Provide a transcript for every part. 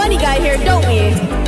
funny guy here, don't we?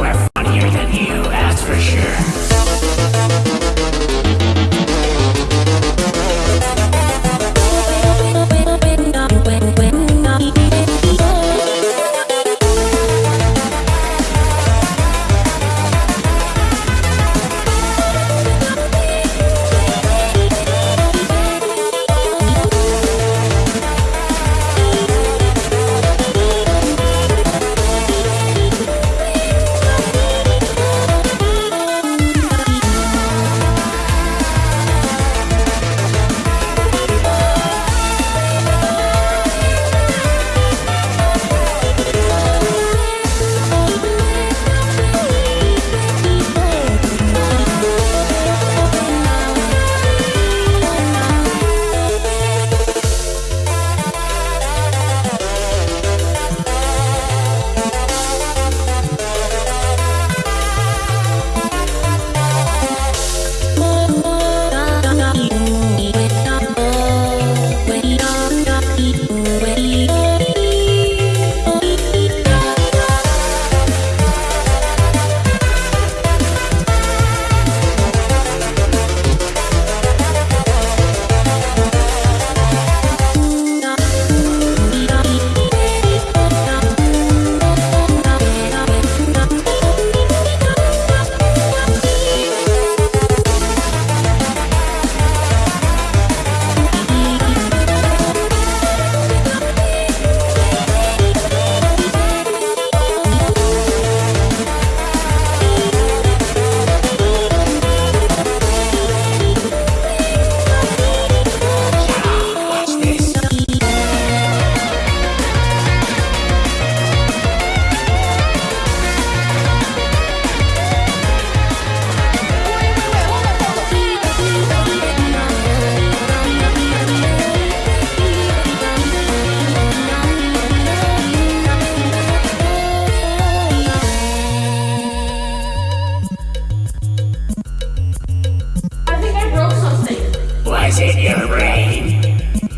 in your brain.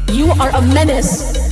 You are a menace.